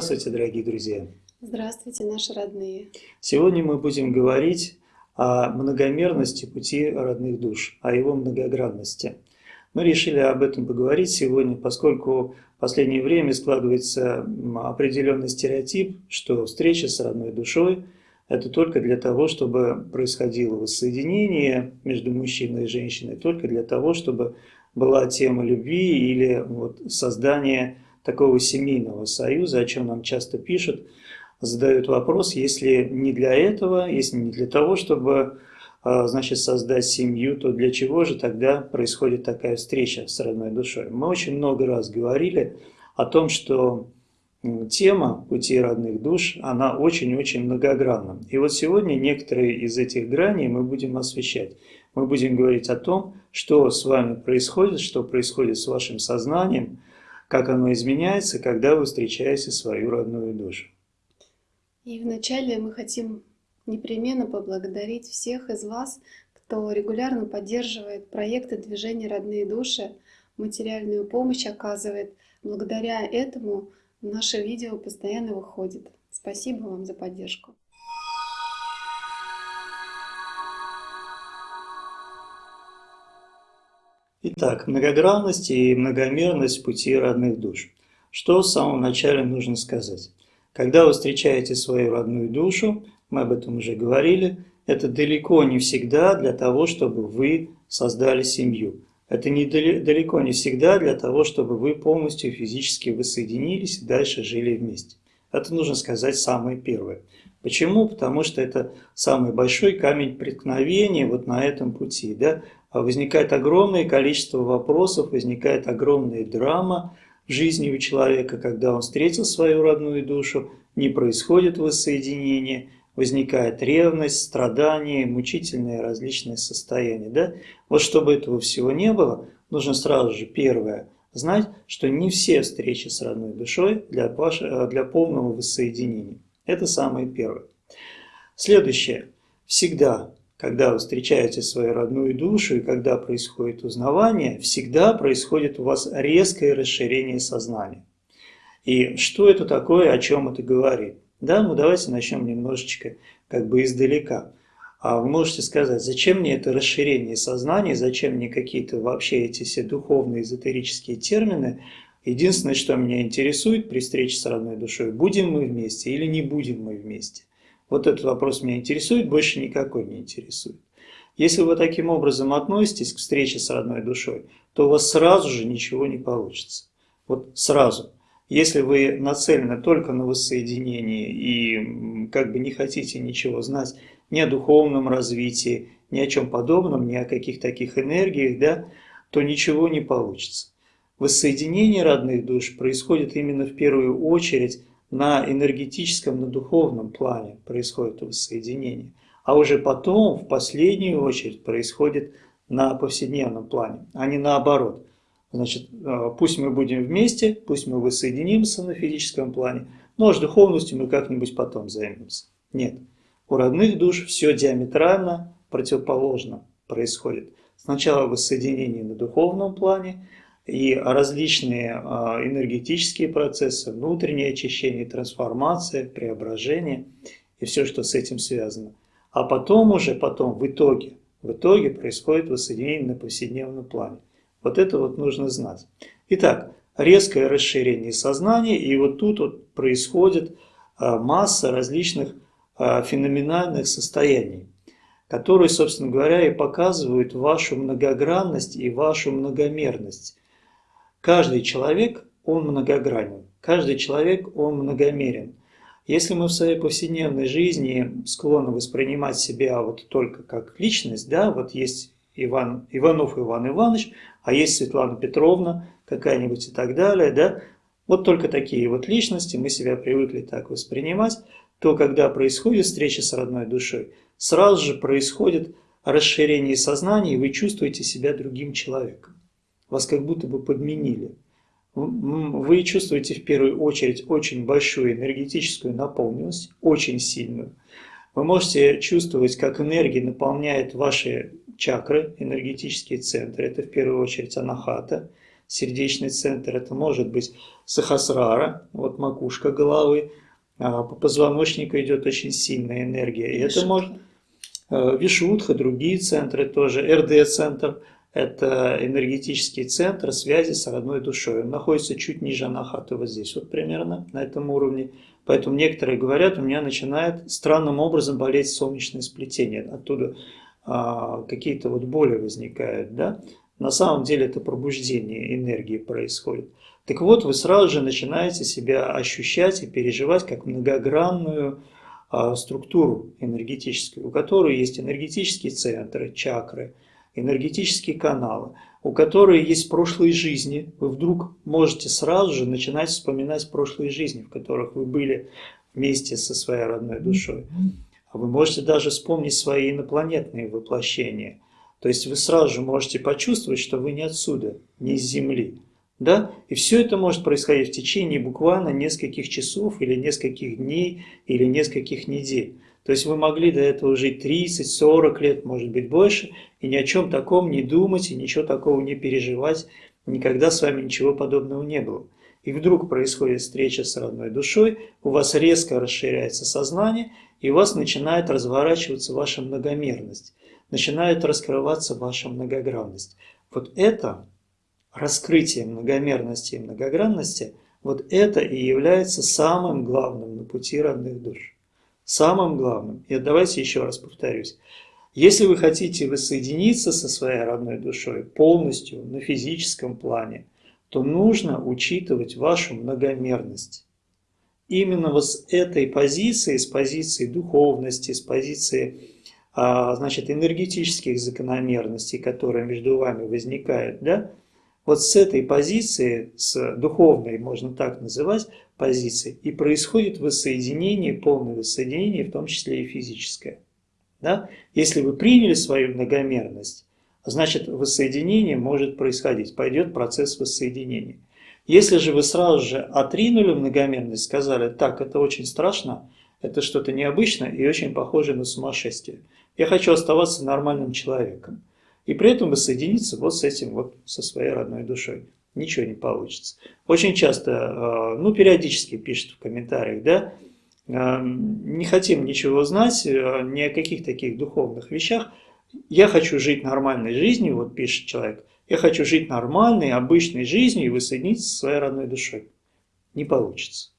Здравствуйте, дорогие друзья! Здравствуйте, наши родные! Сегодня мы будем говорить о многомерности пути родных душ, о его многогранности. Мы решили об этом поговорить сегодня, поскольку в последнее время складывается определенный стереотип, что встреча с родной душой – это только для того, чтобы происходило воссоединение между мужчиной и женщиной, только для того, чтобы была тема любви или вот создание такого семейного союза, о чем нам часто пишут, задают вопрос, если не для этого, если не для того, чтобы а, значит, создать семью, то для чего же тогда происходит такая встреча с родной душой? Мы очень много раз говорили о том, что тема пути родных душ, она очень-очень многогранна. И вот сегодня некоторые из этих граней мы будем освещать. Мы будем говорить о том, что с вами происходит, что происходит с вашим сознанием, как оно изменяется, когда вы встречаете свою родную душу. И вначале мы хотим непременно поблагодарить всех из вас, кто регулярно поддерживает проекты движения «Родные души», материальную помощь оказывает. Благодаря этому наше видео постоянно выходит. Спасибо вам за поддержку. Итак, многогранность и многомерность пути родных душ. Что в самом начале нужно сказать? Когда вы встречаете свою родную душу, мы об этом уже говорили, это далеко не всегда для того, чтобы вы создали семью. Это не далеко не всегда для того, чтобы вы полностью физически воссоединились и дальше жили вместе. Это нужно сказать самое первое. Почему? Потому что это самый большой камень преткновения вот на этом пути. Да? А возникает огромное количество вопросов, возникает огромная драма в жизни у человека, когда он встретил свою родную душу, не происходит воссоединение, возникает ревность, страдания, мучительные различные состояния. Да? Вот чтобы этого всего не было, нужно сразу же первое знать, что не все встречи с родной душой для, для полного воссоединения. Это самое первое. Следующее. Всегда когда вы встречаете свою родную душу и когда происходит узнавание, всегда происходит у вас резкое расширение сознания. И что это такое, о чем это говорит? Да, ну давайте начнем немножечко как бы издалека. А вы можете сказать, зачем мне это расширение сознания, зачем мне какие-то вообще эти все духовные эзотерические термины. Единственное, что меня интересует при встрече с родной душой, будем мы вместе или не будем мы вместе. Вот этот вопрос меня интересует, больше никакой не интересует. Если вы таким образом относитесь к встрече с родной душой, то у вас сразу же ничего не получится. Вот сразу. Если вы нацелены только на воссоединение и как бы не хотите ничего знать ни о духовном развитии, ни о чем подобном, ни о каких таких энергиях, да, то ничего не получится. Воссоединение родных душ происходит именно в первую очередь на энергетическом, на духовном плане происходит воссоединение. А уже потом, в последнюю очередь, происходит на повседневном плане, а не наоборот. Значит, э, пусть мы будем вместе, пусть мы воссоединимся на физическом плане, но аж духовностью мы как-нибудь потом займемся. Нет, у родных душ все диаметрально противоположно происходит. Сначала воссоединение на духовном плане, и различные а, энергетические процессы, внутреннее очищение, трансформация, преображение и все, что с этим связано. А потом уже, потом, в итоге, в итоге происходит воссоединение на повседневном плане. Вот это вот нужно знать. Итак, резкое расширение сознания, и вот тут вот происходит а, масса различных а, феноменальных состояний, которые, собственно говоря, и показывают вашу многогранность и вашу многомерность. Каждый человек, он многогранен, каждый человек, он многомерен. Если мы в своей повседневной жизни склонны воспринимать себя вот только как личность, да, вот есть Иван, Иванов Иван Иванович, а есть Светлана Петровна какая-нибудь и так далее, да, вот только такие вот личности мы себя привыкли так воспринимать, то когда происходит встреча с родной душой, сразу же происходит расширение сознания, и вы чувствуете себя другим человеком. Вас как будто бы подменили. Вы чувствуете в первую очередь очень большую энергетическую наполненность, очень сильную. Вы можете чувствовать, как энергия наполняет ваши чакры, энергетические центры. Это в первую очередь анахата, сердечный центр. Это может быть сахасрара, вот макушка головы. А по позвоночнику идет очень сильная энергия. И это может э, Вишудха, другие центры тоже, РД-центр – это энергетический центр связи с родной душой. Он находится чуть ниже анахаты, вот здесь вот примерно, на этом уровне. Поэтому некоторые говорят, у меня начинает странным образом болеть солнечное сплетение. Оттуда а, какие-то вот боли возникают. Да? На самом деле это пробуждение энергии происходит. Так вот, вы сразу же начинаете себя ощущать и переживать как многогранную а, структуру энергетическую, у которой есть энергетические центры, чакры – энергетические каналы, у которых есть прошлые жизни, вы вдруг можете сразу же начинать вспоминать прошлые жизни, в которых вы были вместе со своей родной душой. А вы можете даже вспомнить свои инопланетные воплощения. То есть вы сразу же можете почувствовать, что вы не отсюда, не из Земли. Да? И все это может происходить в течение буквально нескольких часов или нескольких дней или нескольких недель. То есть вы могли до этого жить 30-40 лет, может быть больше, и ни о чем таком не думать, и ничего такого не переживать. Никогда с вами ничего подобного не было. И вдруг происходит встреча с родной душой, у вас резко расширяется сознание, и у вас начинает разворачиваться ваша многомерность, начинает раскрываться ваша многогранность. Вот это раскрытие многомерности и многогранности, вот это и является самым главным на пути родных душ самым главным, и давайте еще раз повторюсь, если вы хотите воссоединиться со своей родной душой полностью на физическом плане, то нужно учитывать вашу многомерность. Именно вот с этой позиции, с позиции духовности, с позиции а, значит, энергетических закономерностей, которые между вами возникают, да, вот с этой позиции, с духовной, можно так называть, позиции, и происходит воссоединение, полное воссоединение, в том числе и физическое. Да? Если вы приняли свою многомерность, значит воссоединение может происходить, пойдет процесс воссоединения. Если же вы сразу же отринули многомерность, сказали, так, это очень страшно, это что-то необычное и очень похоже на сумасшествие. Я хочу оставаться нормальным человеком. И при этом воссоединиться вот с этим, вот со своей родной душой ничего не получится. Очень часто, э, ну, периодически пишут в комментариях, да, э, не хотим ничего знать, э, ни о каких таких духовных вещах. Я хочу жить нормальной жизнью, вот пишет человек, я хочу жить нормальной, обычной жизнью и воссоединиться со своей родной душой. Не получится.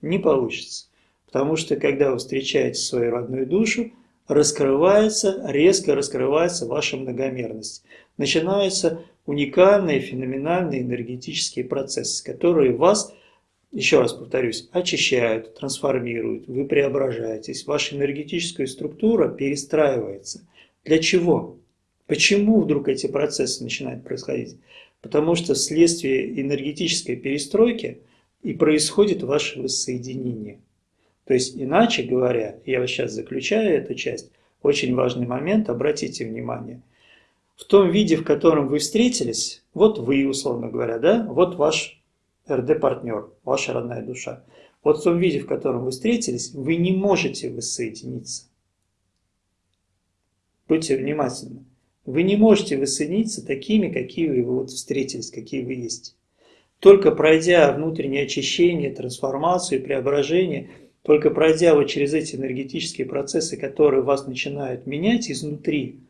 Не получится. Потому что, когда вы встречаете свою родную душу, раскрывается, резко раскрывается ваша многомерность. Начинаются уникальные, феноменальные энергетические процессы, которые вас, еще раз повторюсь, очищают, трансформируют, вы преображаетесь, ваша энергетическая структура перестраивается. Для чего? Почему вдруг эти процессы начинают происходить? Потому что вследствие энергетической перестройки и происходит ваше воссоединение. То есть, иначе говоря, я вот сейчас заключаю эту часть, очень важный момент, обратите внимание – в том виде, в котором вы встретились, вот вы, условно говоря, да, вот ваш РД-партнер, ваша родная душа. Вот в том виде, в котором вы встретились, вы не можете воссоединиться. Будьте внимательны. Вы не можете воссоединиться такими, какие вы вот встретились, какие вы есть. Только пройдя внутреннее очищение, трансформацию, преображение, только пройдя вот через эти энергетические процессы, которые вас начинают менять изнутри,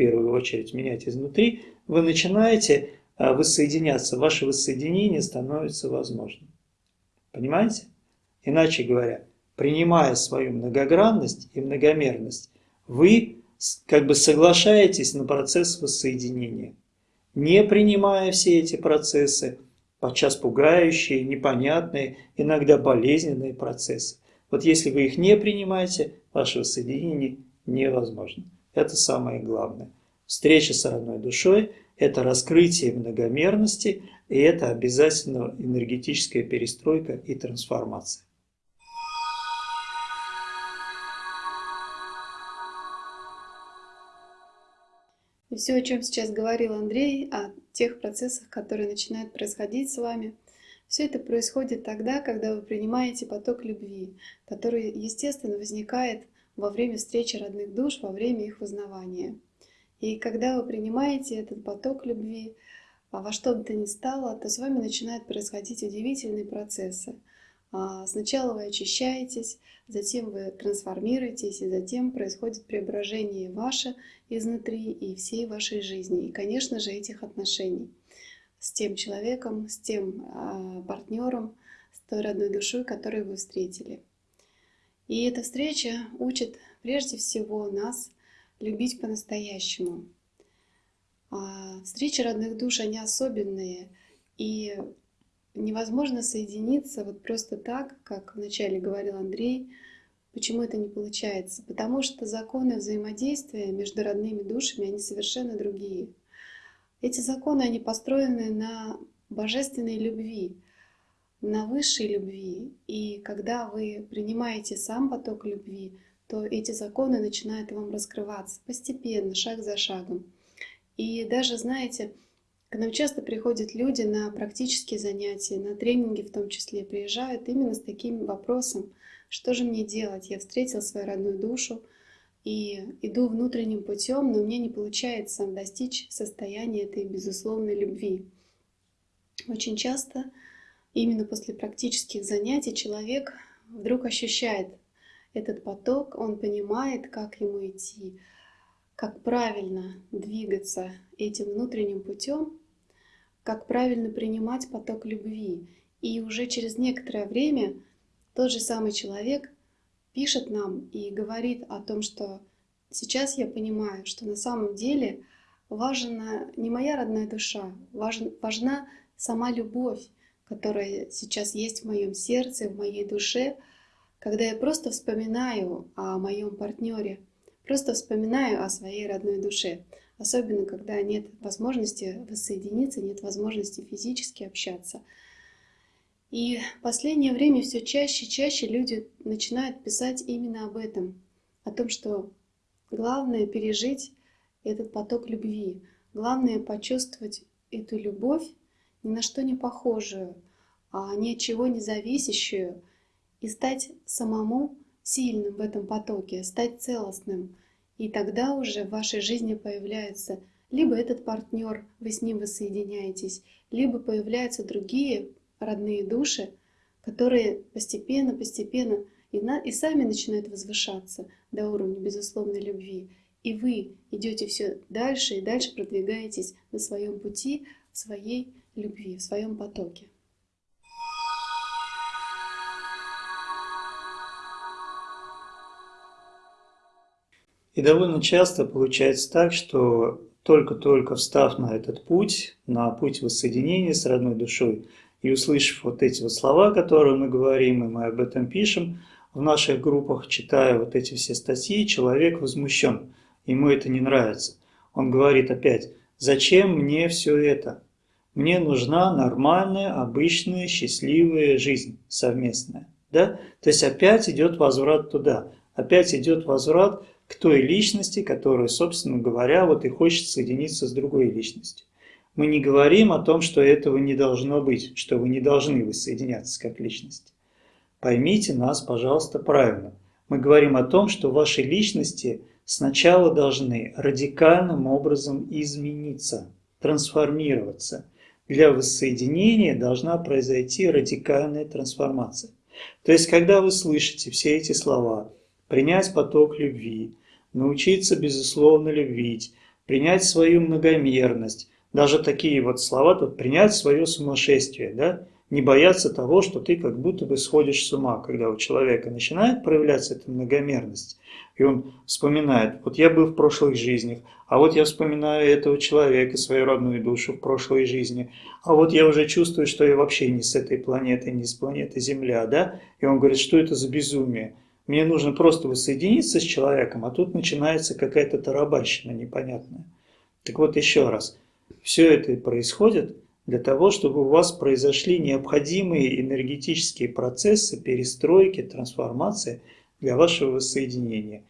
первую очередь менять изнутри, вы начинаете а, воссоединяться, ваше воссоединение становится возможным. Понимаете? Иначе говоря, принимая свою многогранность и многомерность, вы как бы соглашаетесь на процесс воссоединения. Не принимая все эти процессы, подчас пугающие, непонятные, иногда болезненные процессы. Вот если вы их не принимаете, ваше воссоединение невозможно. Это самое главное. Встреча с родной душой – это раскрытие многомерности, и это обязательно энергетическая перестройка и трансформация. И все, о чем сейчас говорил Андрей, о тех процессах, которые начинают происходить с вами, все это происходит тогда, когда вы принимаете поток любви, который, естественно, возникает во время встречи родных душ, во время их узнавания. И когда вы принимаете этот поток любви, а во что бы то ни стало, то с вами начинают происходить удивительные процессы. А, сначала вы очищаетесь, затем вы трансформируетесь, и затем происходит преображение ваше изнутри и всей вашей жизни, и, конечно же, этих отношений с тем человеком, с тем а, партнером, с той родной душой, которую вы встретили. И эта встреча учит прежде всего нас любить по-настоящему. А, встречи родных душ, они особенные, и невозможно соединиться вот просто так, как вначале говорил Андрей. Почему это не получается? Потому что законы взаимодействия между родными душами, они совершенно другие. Эти законы, они построены на божественной любви, на высшей любви. И когда вы принимаете сам поток любви, то эти законы начинают вам раскрываться постепенно, шаг за шагом. И даже, знаете, к нам часто приходят люди на практические занятия, на тренинги в том числе, приезжают именно с таким вопросом, что же мне делать? Я встретил свою родную душу и иду внутренним путем, но мне не получается достичь состояния этой безусловной любви. Очень часто именно после практических занятий человек вдруг ощущает этот поток, он понимает, как ему идти, как правильно двигаться этим внутренним путем, как правильно принимать поток любви. И уже через некоторое время тот же самый человек пишет нам и говорит о том, что сейчас я понимаю, что на самом деле важна не моя родная душа, важна, сама любовь, которая сейчас есть в моем сердце, в моей душе, когда я просто вспоминаю о моем партнере, просто вспоминаю о своей родной душе, особенно когда нет возможности воссоединиться, нет возможности физически общаться. И в последнее время все чаще и чаще люди начинают писать именно об этом, о том, что главное пережить этот поток любви, главное почувствовать эту любовь, ни на что не похожую, а ни от чего не зависящую, и стать самому сильным в этом потоке, стать целостным. И тогда уже в вашей жизни появляется либо этот партнер, вы с ним воссоединяетесь, либо появляются другие родные души, которые постепенно, постепенно и, на, и сами начинают возвышаться до уровня безусловной любви. И вы идете все дальше и дальше продвигаетесь на своем пути, в своей любви, в своем потоке. И довольно часто получается так, что только-только встав на этот путь, на путь воссоединения с родной душой, и услышав вот эти вот слова, которые мы говорим, и мы об этом пишем, в наших группах, читая вот эти все статьи, человек возмущен, ему это не нравится. Он говорит опять, зачем мне все это? Мне нужна нормальная, обычная, счастливая жизнь совместная. Да? То есть опять идет возврат туда, опять идет возврат к той личности, которая, собственно говоря, вот и хочет соединиться с другой личностью. Мы не говорим о том, что этого не должно быть, что вы не должны воссоединяться как личность. Поймите нас, пожалуйста, правильно. Мы говорим о том, что ваши личности сначала должны радикальным образом измениться, трансформироваться. Для воссоединения должна произойти радикальная трансформация. То есть, когда вы слышите все эти слова, принять поток любви, научиться безусловно любить, принять свою многомерность, Даже такие вот слова, тут принять свое сумасшествие, да, не бояться того, что ты как будто бы сходишь с ума, когда у человека начинает проявляться эта многомерность, и он вспоминает, вот я был в прошлых жизнях, а вот я вспоминаю этого человека, свою родную душу в прошлой жизни, а вот я уже чувствую, что я вообще не с этой планеты, не с планеты Земля, да, и он говорит, что это за безумие, мне нужно просто воссоединиться с человеком, а тут начинается какая-то тарабарщина непонятная. Так вот еще раз, все это происходит для того, чтобы у вас произошли необходимые энергетические процессы перестройки, трансформации для вашего воссоединения.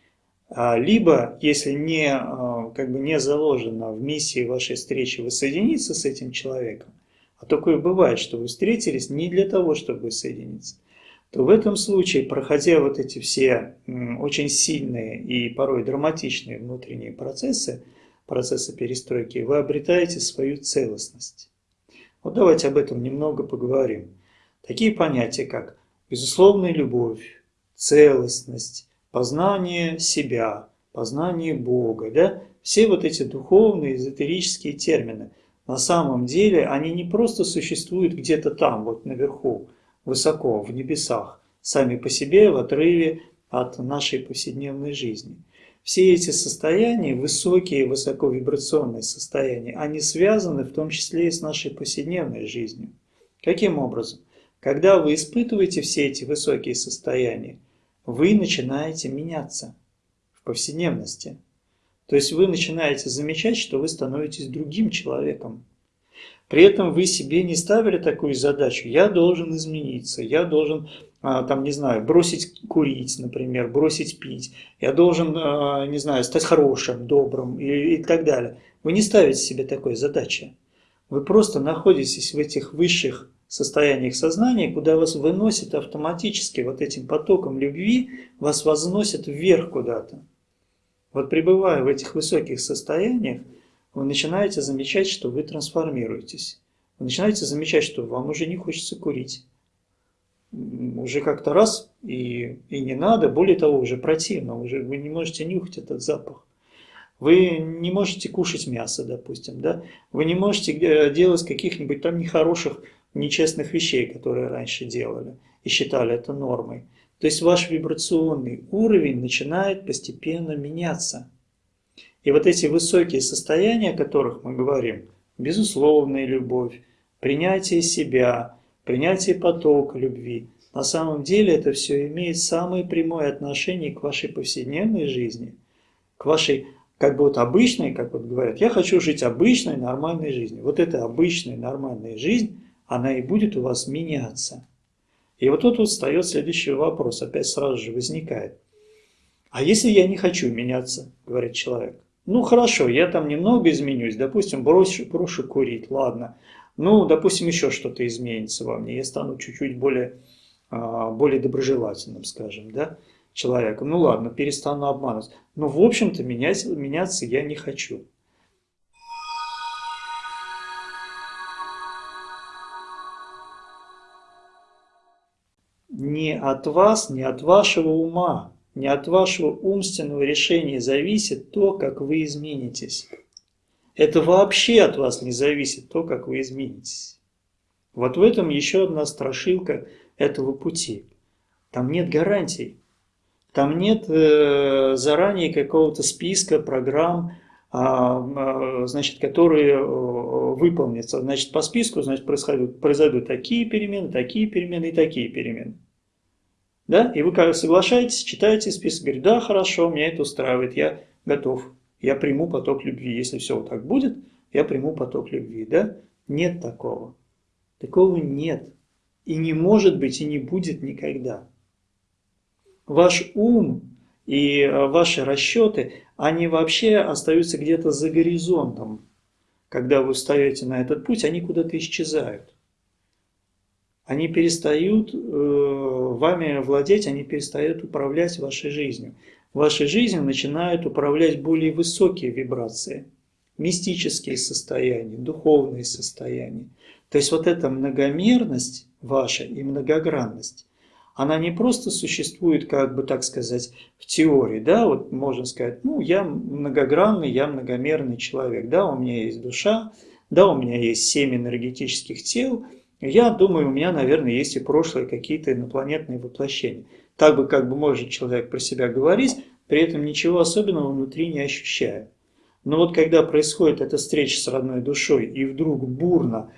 А, либо, если не, а, как бы не заложено в миссии вашей встречи воссоединиться с этим человеком, а такое бывает, что вы встретились не для того, чтобы воссоединиться, то в этом случае, проходя вот эти все очень сильные и порой драматичные внутренние процессы, процессы перестройки, вы обретаете свою целостность. Вот давайте об этом немного поговорим. Такие понятия, как безусловная любовь, целостность, познание себя, познание Бога, да? все вот эти духовные, эзотерические термины, на самом деле они не просто существуют где-то там, вот наверху, высоко, в небесах, сами по себе в отрыве от нашей повседневной жизни – все эти состояния, высокие, высоковибрационные состояния, они связаны в том числе и с нашей повседневной жизнью. Каким образом? Когда вы испытываете все эти высокие состояния, вы начинаете меняться в повседневности. То есть вы начинаете замечать, что вы становитесь другим человеком. При этом вы себе не ставили такую задачу, я должен измениться, я должен а, там, не знаю, бросить курить, например, бросить пить, я должен, а, не знаю, стать хорошим, добрым и, и так далее. Вы не ставите себе такой задачи. Вы просто находитесь в этих высших состояниях сознания, куда вас выносит автоматически вот этим потоком любви, вас возносит вверх куда-то. Вот пребывая в этих высоких состояниях, вы начинаете замечать, что вы трансформируетесь. Вы начинаете замечать, что вам уже не хочется курить уже как-то раз и, и не надо, более того, уже противно, уже вы не можете нюхать этот запах. Вы не можете кушать мясо, допустим, да? Вы не можете э, делать каких-нибудь там нехороших, нечестных вещей, которые раньше делали и считали это нормой. То есть ваш вибрационный уровень начинает постепенно меняться. И вот эти высокие состояния, о которых мы говорим, безусловная любовь, принятие себя – принятие потока любви. На самом деле это все имеет самое прямое отношение к вашей повседневной жизни, к вашей как бы вот обычной, как вот говорят, я хочу жить обычной, нормальной жизнью. Вот эта обычная, нормальная жизнь, она и будет у вас меняться. И вот тут вот встает следующий вопрос, опять сразу же возникает. А если я не хочу меняться, говорит человек? Ну хорошо, я там немного изменюсь, допустим, брошу, брошу курить, ладно. Ну, допустим, еще что-то изменится во мне, я стану чуть-чуть более, а, более доброжелательным, скажем, да, человеком. Ну ладно, перестану обманывать. Но, в общем-то, менять, меняться я не хочу. Не от вас, не от вашего ума, не от вашего умственного решения зависит то, как вы изменитесь. Это вообще от вас не зависит, то, как вы изменитесь. Вот в этом еще одна страшилка этого пути. Там нет гарантий. Там нет э, заранее какого-то списка программ, а, значит, которые э, выполнятся. Значит, по списку значит, происходят, произойдут такие перемены, такие перемены и такие перемены. Да? И вы соглашаетесь, читаете список, говорите, да, хорошо, меня это устраивает, я готов я приму поток любви. Если все вот так будет, я приму поток любви. Да? Нет такого. Такого нет. И не может быть, и не будет никогда. Ваш ум и э, ваши расчеты, они вообще остаются где-то за горизонтом. Когда вы встаете на этот путь, они куда-то исчезают. Они перестают э, вами владеть, они перестают управлять вашей жизнью вашей жизнью начинают управлять более высокие вибрации, мистические состояния, духовные состояния. То есть вот эта многомерность ваша и многогранность, она не просто существует, как бы так сказать, в теории, да, вот можно сказать, ну, я многогранный, я многомерный человек, да, у меня есть душа, Да, у меня есть семь энергетических тел, я думаю, у меня, наверное, есть и прошлые какие-то инопланетные воплощения. Так бы, как бы может человек про себя говорить, при этом ничего особенного внутри не ощущая. Но вот когда происходит эта встреча с родной душой, и вдруг бурно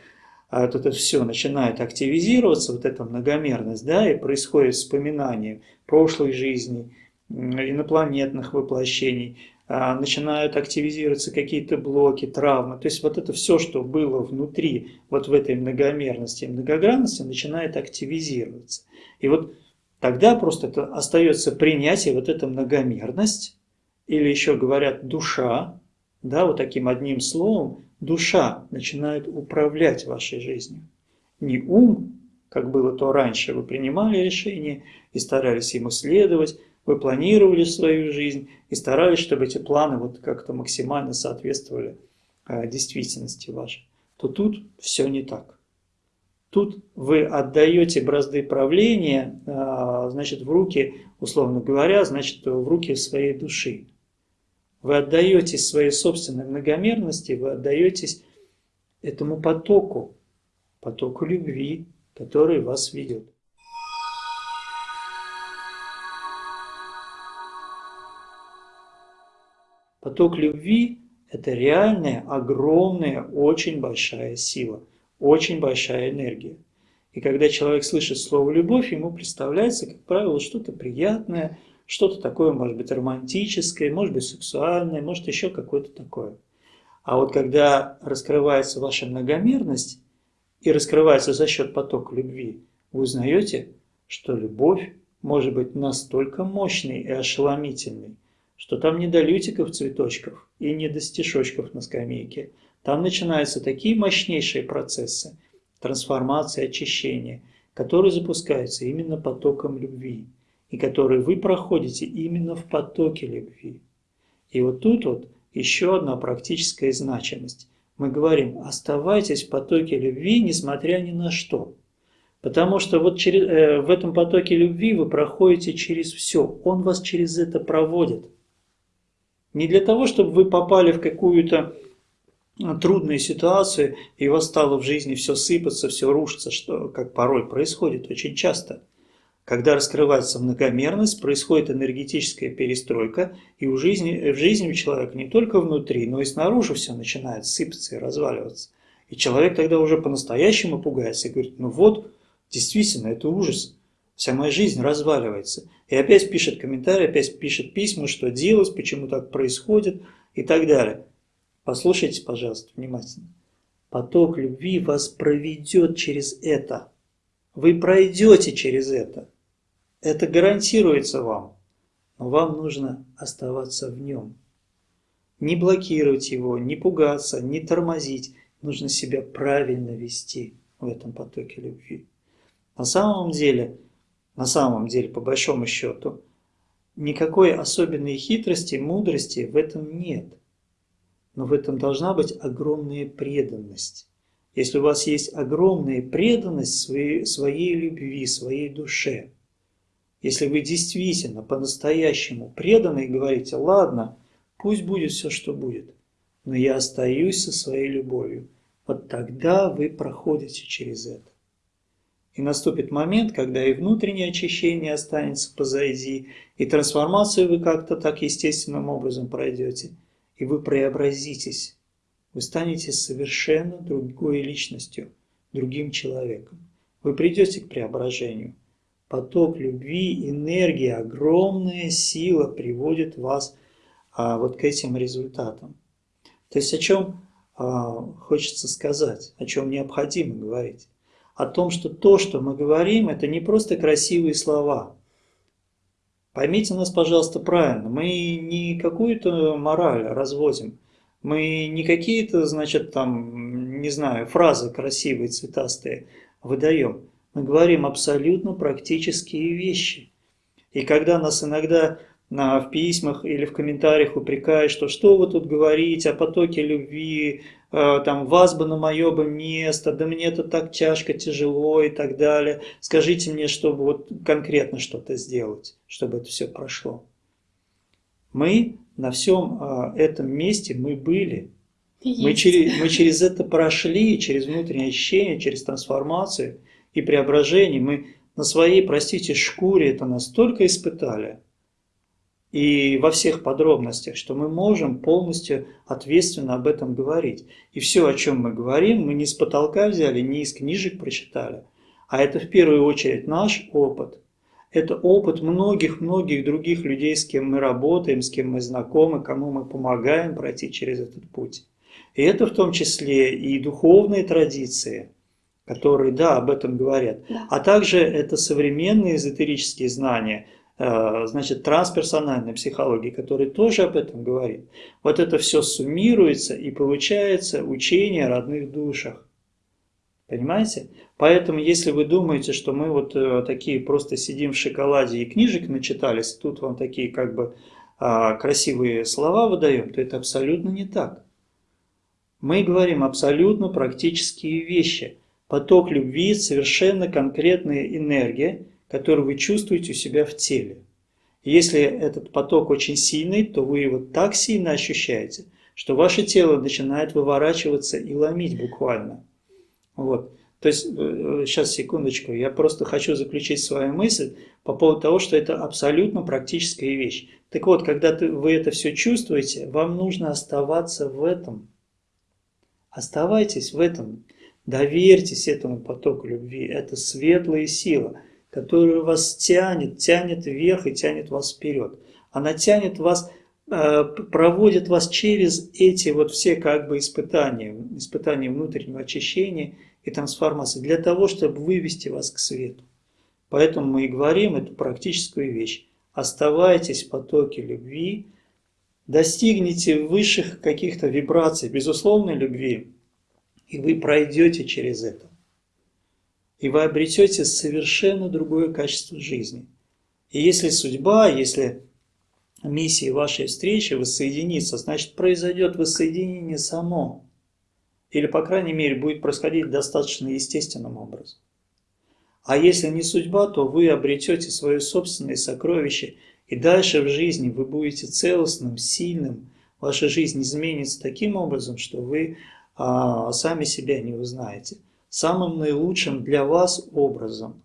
а вот это все начинает активизироваться, вот эта многомерность, да, и происходит вспоминание прошлой жизни, инопланетных воплощений, начинают активизироваться какие-то блоки, травмы. То есть вот это все, что было внутри, вот в этой многомерности и многогранности, начинает активизироваться. И вот тогда просто это остается принятие, вот эта многомерность, или еще говорят душа, да, вот таким одним словом, душа начинает управлять вашей жизнью. Не ум, как было то раньше, вы принимали решение и старались ему следовать, вы планировали свою жизнь и старались, чтобы эти планы вот как-то максимально соответствовали э, действительности вашей, то тут все не так. Тут вы отдаете бразды правления, э, значит, в руки, условно говоря, значит, в руки своей души. Вы отдаетесь своей собственной многомерности, вы отдаетесь этому потоку, потоку любви, который вас ведет. Поток любви – это реальная, огромная, очень большая сила, очень большая энергия. И когда человек слышит слово «любовь», ему представляется, как правило, что-то приятное – что-то такое, может быть, романтическое, может быть, сексуальное, может, еще какое-то такое. А вот когда раскрывается ваша многомерность и раскрывается за счет потока любви, вы узнаете, что любовь может быть настолько мощной и ошеломительной, что там не до лютиков цветочков и не до стишочков на скамейке. Там начинаются такие мощнейшие процессы трансформации, очищения, которые запускаются именно потоком любви и которые вы проходите именно в потоке любви. И вот тут вот еще одна практическая значимость. Мы говорим, оставайтесь в потоке любви, несмотря ни на что. Потому что вот через, э, в этом потоке любви вы проходите через все. Он вас через это проводит. Не для того, чтобы вы попали в какую-то э, трудную ситуацию, и у вас стало в жизни все сыпаться, все рушиться, что как порой происходит очень часто – когда раскрывается многомерность, происходит энергетическая перестройка, и у жизни, в жизни у человека не только внутри, но и снаружи все начинает сыпаться и разваливаться. И человек тогда уже по-настоящему пугается и говорит, ну вот, действительно, это ужас, вся моя жизнь разваливается. И опять пишет комментарий, опять пишет письма, что делать, почему так происходит и так далее. Послушайте, пожалуйста, внимательно. Поток любви вас проведет через это. Вы пройдете через это. Это гарантируется вам, но вам нужно оставаться в нем. Не блокировать его, не пугаться, не тормозить. Нужно себя правильно вести в этом потоке любви. На самом деле, на самом деле, по большому счету, никакой особенной хитрости, мудрости в этом нет. Но в этом должна быть огромная преданность. Если у вас есть огромная преданность своей, своей любви, своей душе – если вы действительно по-настоящему преданы и говорите, ладно, пусть будет все, что будет, но я остаюсь со своей любовью, вот тогда вы проходите через это. И наступит момент, когда и внутреннее очищение останется позади, и трансформацию вы как-то так естественным образом пройдете, и вы преобразитесь. Вы станете совершенно другой личностью, другим человеком. Вы придете к преображению поток любви, энергия, огромная сила приводит вас а, вот к этим результатам. То есть о чем а, хочется сказать, о чем необходимо говорить? О том, что то, что мы говорим, это не просто красивые слова. Поймите нас, пожалуйста, правильно. Мы не какую-то мораль развозим. Мы не какие-то, значит, там, не знаю, фразы красивые, цветастые выдаем. Мы говорим абсолютно практические вещи. И когда нас иногда на, в письмах или в комментариях упрекают, что что вы тут говорите о потоке любви, там вас бы на мое бы место, да мне это так тяжко, тяжело и так далее. Скажите мне, чтобы вот конкретно что-то сделать, чтобы это все прошло. Мы на всем э, этом месте, мы были, Мы через, мы через это прошли, через внутреннее ощущение, через трансформацию и преображение. Мы на своей, простите, шкуре это настолько испытали, и во всех подробностях, что мы можем полностью ответственно об этом говорить. И все, о чем мы говорим, мы не с потолка взяли, не из книжек прочитали, а это в первую очередь наш опыт. Это опыт многих-многих других людей, с кем мы работаем, с кем мы знакомы, кому мы помогаем пройти через этот путь. И это в том числе и духовные традиции, которые, да, об этом говорят. Да. А также это современные эзотерические знания, значит, трансперсональная психология, которая тоже об этом говорит. Вот это все суммируется и получается учение о родных душах. Понимаете? Поэтому, если вы думаете, что мы вот э, такие просто сидим в шоколаде и книжек начитались, тут вам такие как бы э, красивые слова выдаем, то это абсолютно не так. Мы говорим абсолютно практические вещи. Поток любви – совершенно конкретная энергия, которую вы чувствуете у себя в теле. Если этот поток очень сильный, то вы его так сильно ощущаете, что ваше тело начинает выворачиваться и ломить буквально. Вот. То есть, сейчас э, секундочку, я просто хочу заключить свою мысль по поводу того, что это абсолютно практическая вещь. Так вот, когда вы это все чувствуете, вам нужно оставаться в этом – Оставайтесь в этом, доверьтесь этому потоку любви. Это светлая сила, которая вас тянет, тянет вверх и тянет вас вперед. Она тянет вас, э, проводит вас через эти вот все как бы испытания, испытания внутреннего очищения и трансформации, для того, чтобы вывести вас к свету. Поэтому мы и говорим эту практическую вещь. Оставайтесь в потоке любви, достигнете высших каких-то вибраций, безусловной любви, и вы пройдете через это. И вы обретете совершенно другое качество жизни. И если судьба, если миссия вашей встречи воссоединиться, значит произойдет воссоединение само. Или, по крайней мере, будет происходить достаточно естественным образом. А если не судьба, то вы обретете свое собственное сокровище – и дальше в жизни вы будете целостным, сильным, ваша жизнь изменится таким образом, что вы а, сами себя не узнаете. Самым наилучшим для вас образом.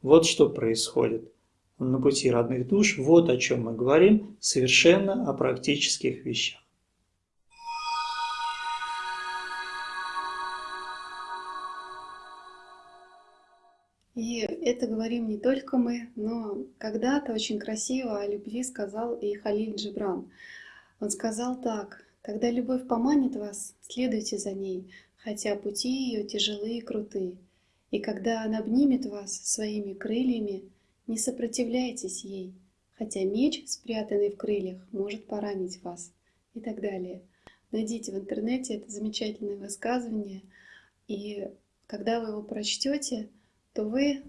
Вот что происходит на пути родных душ, вот о чем мы говорим, совершенно о практических вещах. И это говорим не только мы, но когда-то очень красиво о любви сказал и Халиль Джибран. Он сказал так, «Когда любовь поманит вас, следуйте за ней, хотя пути ее тяжелые и крутые. И когда она обнимет вас своими крыльями, не сопротивляйтесь ей, хотя меч, спрятанный в крыльях, может поранить вас» и так далее. Найдите в интернете это замечательное высказывание, и когда вы его прочтете, то вы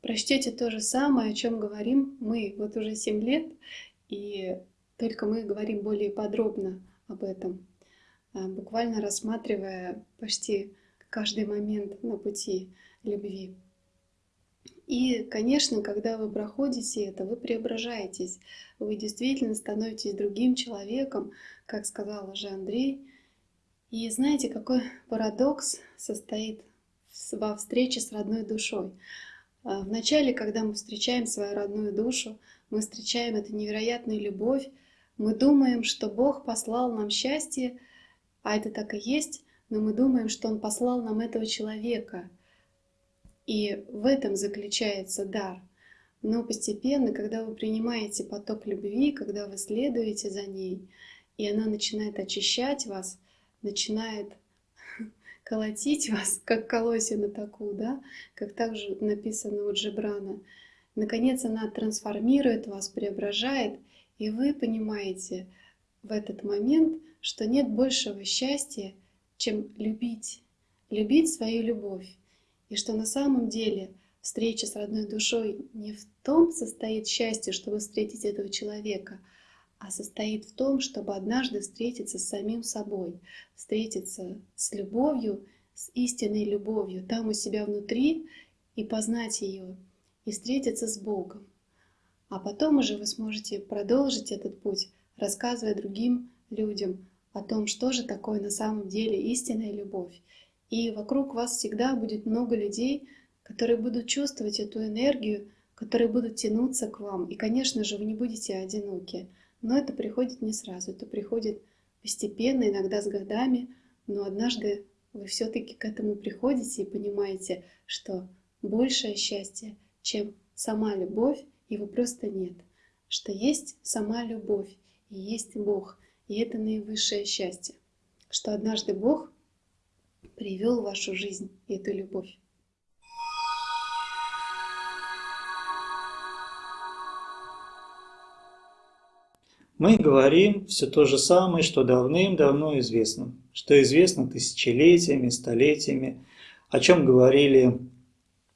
прочтете то же самое, о чем говорим мы вот уже 7 лет, и только мы говорим более подробно об этом, буквально рассматривая почти каждый момент на пути любви. И, конечно, когда вы проходите это, вы преображаетесь, вы действительно становитесь другим человеком, как сказал уже Андрей. И знаете, какой парадокс состоит во встрече с родной душой. А, Вначале, когда мы встречаем свою родную душу, мы встречаем эту невероятную любовь, мы думаем, что Бог послал нам счастье, а это так и есть, но мы думаем, что Он послал нам этого человека. И в этом заключается дар. Но постепенно, когда вы принимаете поток любви, когда вы следуете за ней, и она начинает очищать вас, начинает колотить вас, как колосья на таку, да, как также написано у Джебрана. Наконец она трансформирует вас, преображает, и вы понимаете в этот момент, что нет большего счастья, чем любить, любить свою любовь. И что на самом деле встреча с родной душой не в том состоит счастье, чтобы встретить этого человека, а состоит в том, чтобы однажды встретиться с самим собой, встретиться с любовью, с истинной любовью, там у себя внутри, и познать ее, и встретиться с Богом. А потом уже вы сможете продолжить этот путь, рассказывая другим людям о том, что же такое на самом деле истинная любовь. И вокруг вас всегда будет много людей, которые будут чувствовать эту энергию, которые будут тянуться к вам. И, конечно же, вы не будете одиноки. Но это приходит не сразу, это приходит постепенно, иногда с годами, но однажды вы все-таки к этому приходите и понимаете, что большее счастье, чем сама любовь, его просто нет. Что есть сама любовь и есть Бог, и это наивысшее счастье. Что однажды Бог привел в вашу жизнь эту любовь. Мы говорим все то же самое, что давным-давно известно, что известно тысячелетиями, столетиями, о чем говорили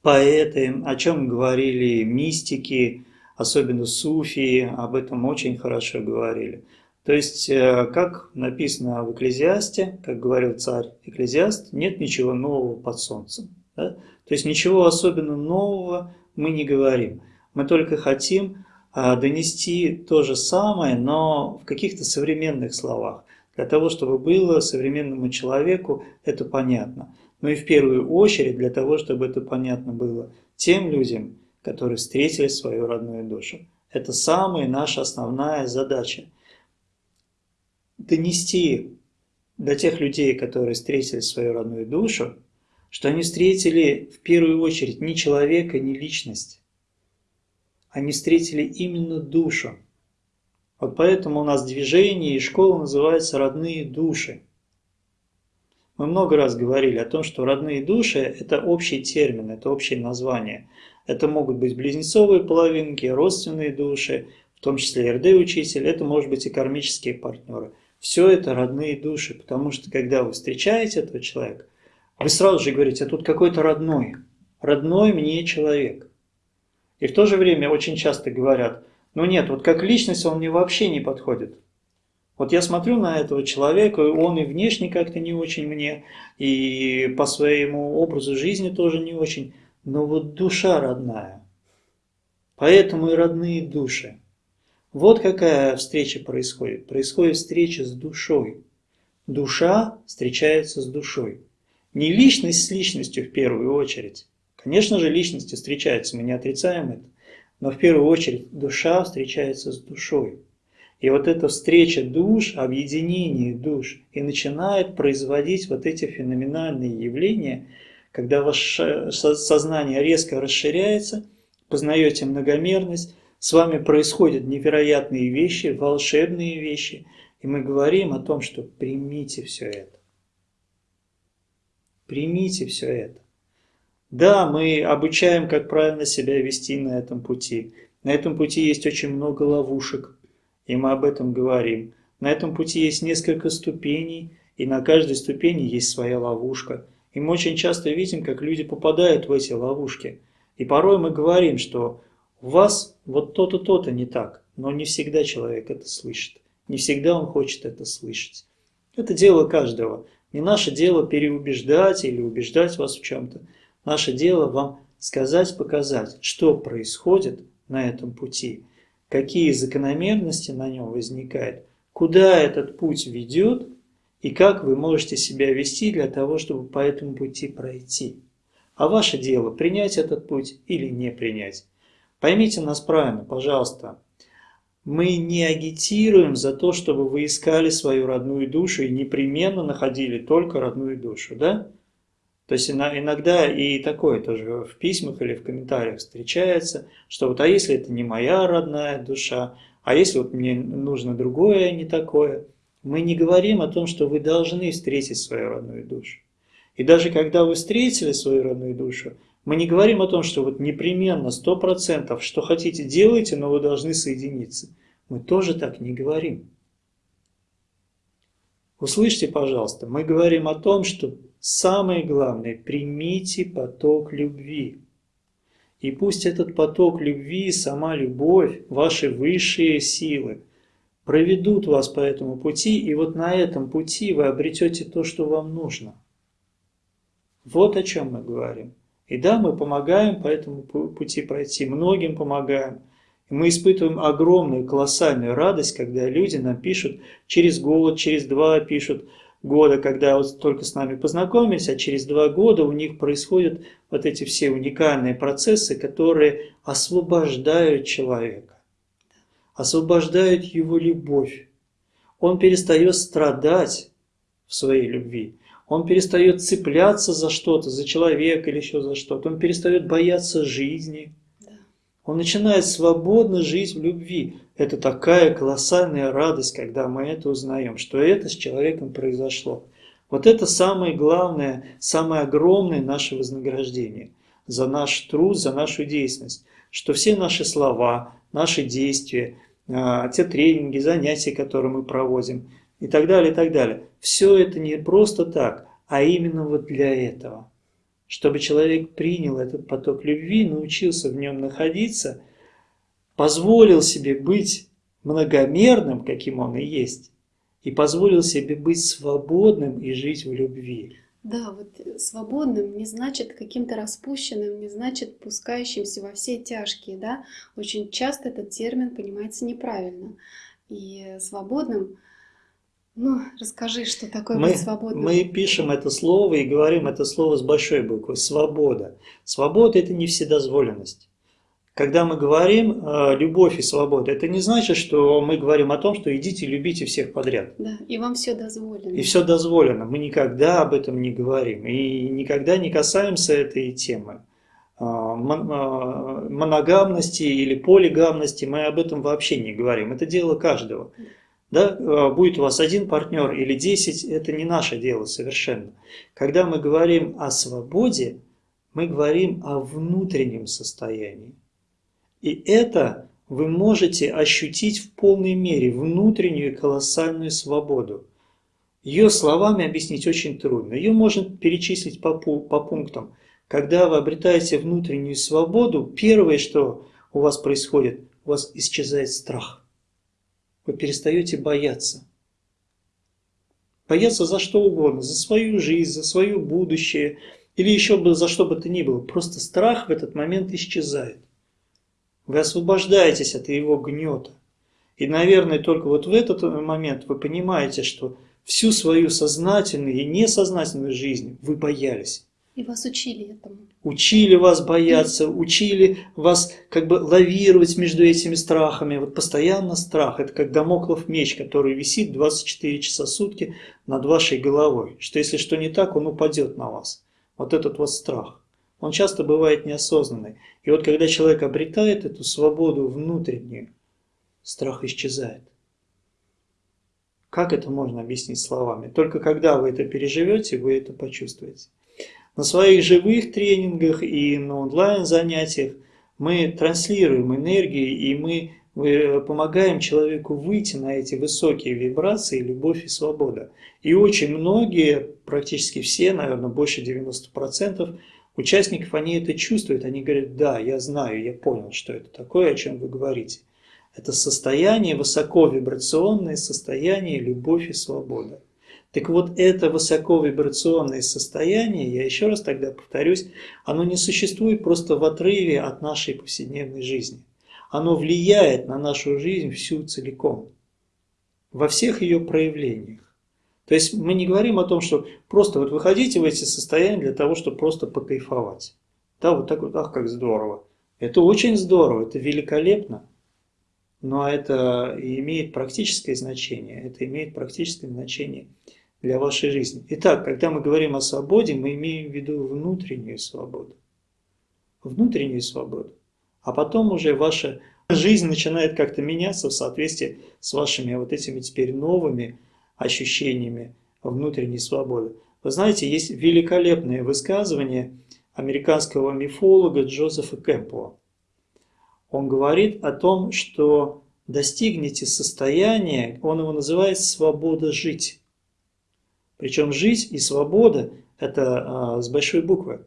поэты, о чем говорили мистики, особенно суфии, об этом очень хорошо говорили. То есть, э, как написано в Экклезиасте, как говорил царь Экклезиаст, нет ничего нового под солнцем. Да? То есть ничего особенно нового мы не говорим. Мы только хотим а, донести то же самое, но в каких-то современных словах, для того, чтобы было современному человеку это понятно. Но и в первую очередь для того, чтобы это понятно было тем людям, которые встретили свою родную душу. Это самая наша основная задача. Донести до тех людей, которые встретили свою родную душу, что они встретили в первую очередь не человека, не личность, они встретили именно душу. Вот поэтому у нас движение и школа называется «Родные души». Мы много раз говорили о том, что родные души – это общий термин, это общее название. Это могут быть близнецовые половинки, родственные души, в том числе РД-учитель, это может быть и кармические партнеры. Все это родные души, потому что когда вы встречаете этого человека, вы сразу же говорите, а тут какой-то родной, родной мне человек – и в то же время очень часто говорят, ну нет, вот как личность он мне вообще не подходит. Вот я смотрю на этого человека, он и внешне как-то не очень мне, и по своему образу жизни тоже не очень, но вот душа родная. Поэтому и родные души. Вот какая встреча происходит. Происходит встреча с душой. Душа встречается с душой. Не личность с личностью в первую очередь, Конечно же, личности встречаются, мы не отрицаем это, но в первую очередь душа встречается с душой. И вот эта встреча душ, объединение душ и начинает производить вот эти феноменальные явления, когда ваше сознание резко расширяется, познаете многомерность, с вами происходят невероятные вещи, волшебные вещи, и мы говорим о том, что примите все это. Примите все это. Да, мы обучаем, как правильно себя вести на этом пути. На этом пути есть очень много ловушек, и мы об этом говорим. На этом пути есть несколько ступеней, и на каждой ступени есть своя ловушка. И мы очень часто видим, как люди попадают в эти ловушки. И порой мы говорим, что у вас вот то-то, то-то не так, но не всегда человек это слышит. Не всегда он хочет это слышать. Это дело каждого. Не наше дело переубеждать или убеждать вас в чем-то. Наше дело вам сказать, показать, что происходит на этом пути, какие закономерности на нем возникают, куда этот путь ведет и как вы можете себя вести для того, чтобы по этому пути пройти. А ваше дело принять этот путь или не принять. Поймите нас правильно, пожалуйста. Мы не агитируем за то, чтобы вы искали свою родную душу и непременно находили только родную душу, да? То есть иногда и такое тоже в письмах или в комментариях встречается, что вот а если это не моя родная душа, а если вот мне нужно другое, а не такое. Мы не говорим о том, что вы должны встретить свою родную душу. И даже когда вы встретили свою родную душу, мы не говорим о том, что вот непременно, сто процентов, что хотите делайте, но вы должны соединиться. Мы тоже так не говорим. Услышьте, пожалуйста, мы говорим о том, что Самое главное, примите поток любви. И пусть этот поток любви, сама любовь, ваши высшие силы проведут вас по этому пути, и вот на этом пути вы обретете то, что вам нужно. Вот о чем мы говорим. И да, мы помогаем по этому пути пройти, многим помогаем. И мы испытываем огромную, колоссальную радость, когда люди нам пишут через год, через два пишут года, когда вот только с нами познакомились, а через два года у них происходят вот эти все уникальные процессы, которые освобождают человека, освобождают его любовь. Он перестает страдать в своей любви. Он перестает цепляться за что-то, за человека или еще за что-то. Он перестает бояться жизни. Он начинает свободно жить в любви. Это такая колоссальная радость, когда мы это узнаем, что это с человеком произошло. Вот это самое главное, самое огромное наше вознаграждение за наш труд, за нашу деятельность. Что все наши слова, наши действия, а, те тренинги, занятия, которые мы проводим, и так далее, и так далее. Все это не просто так, а именно вот для этого. Чтобы человек принял этот поток любви, научился в нем находиться, позволил себе быть многомерным, каким он и есть, и позволил себе быть свободным и жить в любви. Да, вот свободным не значит каким-то распущенным, не значит пускающимся во все тяжкие, да. Очень часто этот термин понимается неправильно. И свободным ну, расскажи, что такое мы, быть свободным. Мы пишем это слово и говорим это слово с большой буквы – свобода. Свобода – это не вседозволенность. Когда мы говорим э, любовь и свобода, это не значит, что мы говорим о том, что идите любите всех подряд. Да, и вам все дозволено. И все дозволено. Мы никогда об этом не говорим. И никогда не касаемся этой темы. Э, моногамности или полигамности мы об этом вообще не говорим. Это дело каждого. Да, э, будет у вас один партнер или десять, это не наше дело совершенно. Когда мы говорим о свободе, мы говорим о внутреннем состоянии. И это вы можете ощутить в полной мере, внутреннюю колоссальную свободу. Ее словами объяснить очень трудно. Ее можно перечислить по, по пунктам. Когда вы обретаете внутреннюю свободу, первое, что у вас происходит, у вас исчезает страх вы перестаете бояться. Бояться за что угодно, за свою жизнь, за свое будущее, или еще бы за что бы то ни было. Просто страх в этот момент исчезает. Вы освобождаетесь от его гнета. И, наверное, только вот в этот момент вы понимаете, что всю свою сознательную и несознательную жизнь вы боялись. И вас учили этому. Учили вас бояться, учили вас как бы лавировать между этими страхами. Вот постоянно страх. Это как домоклов меч, который висит 24 часа сутки над вашей головой. Что если что не так, он упадет на вас. Вот этот вот страх. Он часто бывает неосознанный. И вот когда человек обретает эту свободу внутреннюю, страх исчезает. Как это можно объяснить словами? Только когда вы это переживете, вы это почувствуете. На своих живых тренингах и на онлайн-занятиях мы транслируем энергию и мы помогаем человеку выйти на эти высокие вибрации, любовь и свобода. И очень многие, практически все, наверное, больше 90% участников, они это чувствуют, они говорят, да, я знаю, я понял, что это такое, о чем вы говорите. Это состояние, высоковибрационное состояние любовь и свобода. Так вот, это высоковибрационное состояние, я еще раз тогда повторюсь, оно не существует просто в отрыве от нашей повседневной жизни. Оно влияет на нашу жизнь всю целиком, во всех ее проявлениях. То есть мы не говорим о том, что просто вот выходите в эти состояния для того, чтобы просто покайфовать. Да, вот так вот, ах, как здорово. Это очень здорово, это великолепно. Но это имеет практическое значение. Это имеет практическое значение для вашей жизни. Итак, когда мы говорим о свободе, мы имеем в виду внутреннюю свободу. Внутреннюю свободу. А потом уже ваша жизнь начинает как-то меняться в соответствии с вашими вот этими теперь новыми ощущениями внутренней свободы. Вы знаете, есть великолепное высказывание американского мифолога Джозефа Кэмпбелла. Он говорит о том, что достигнете состояния, он его называет «свобода жить». Причем жизнь и свобода – это а, с большой буквы.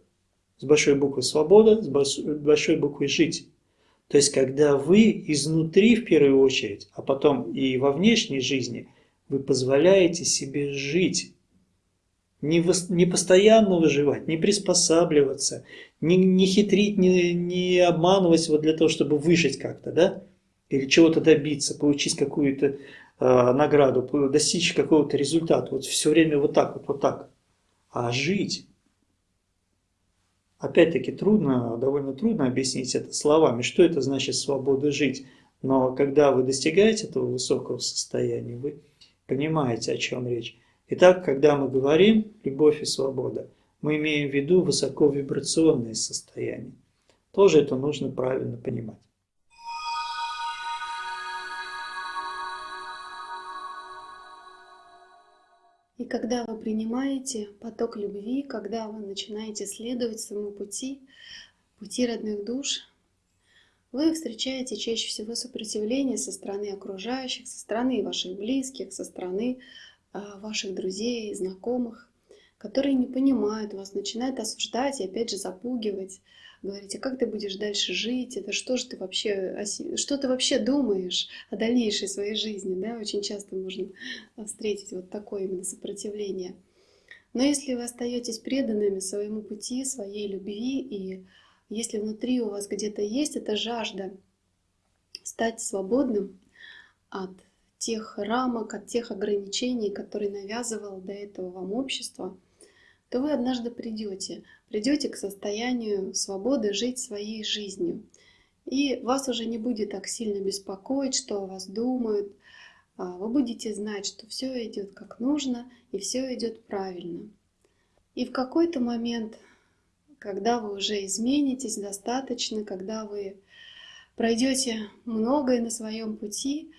С большой буквы свобода, с большой буквы жить. То есть, когда вы изнутри в первую очередь, а потом и во внешней жизни, вы позволяете себе жить. Не, в, не постоянно выживать, не приспосабливаться, не, не хитрить, не, не обманывать вот для того, чтобы выжить как-то, да? Или чего-то добиться, получить какую-то э, награду, достичь какого-то результата. Вот все время вот так вот, вот так. А жить, опять-таки трудно, довольно трудно объяснить это словами, что это значит свобода жить. Но когда вы достигаете этого высокого состояния, вы понимаете, о чем речь. Итак, когда мы говорим «любовь и свобода», мы имеем в виду высоковибрационное состояние. Тоже это нужно правильно понимать. Когда вы принимаете поток любви, когда вы начинаете следовать своему пути, пути родных душ, вы встречаете чаще всего сопротивление со стороны окружающих, со стороны ваших близких, со стороны а, ваших друзей, знакомых, которые не понимают вас, начинают осуждать и опять же запугивать, говорить, а как ты будешь дальше жить, это что же ты вообще, что ты вообще думаешь о дальнейшей своей жизни, да, очень часто можно встретить вот такое именно сопротивление. Но если вы остаетесь преданными своему пути, своей любви и если внутри у вас где-то есть эта жажда стать свободным от тех рамок, от тех ограничений, которые навязывало до этого вам общество, то вы однажды придете, придете к состоянию свободы жить своей жизнью. И вас уже не будет так сильно беспокоить, что о вас думают. А вы будете знать, что все идет как нужно и все идет правильно. И в какой-то момент когда вы уже изменитесь достаточно, когда вы пройдете многое на своем пути,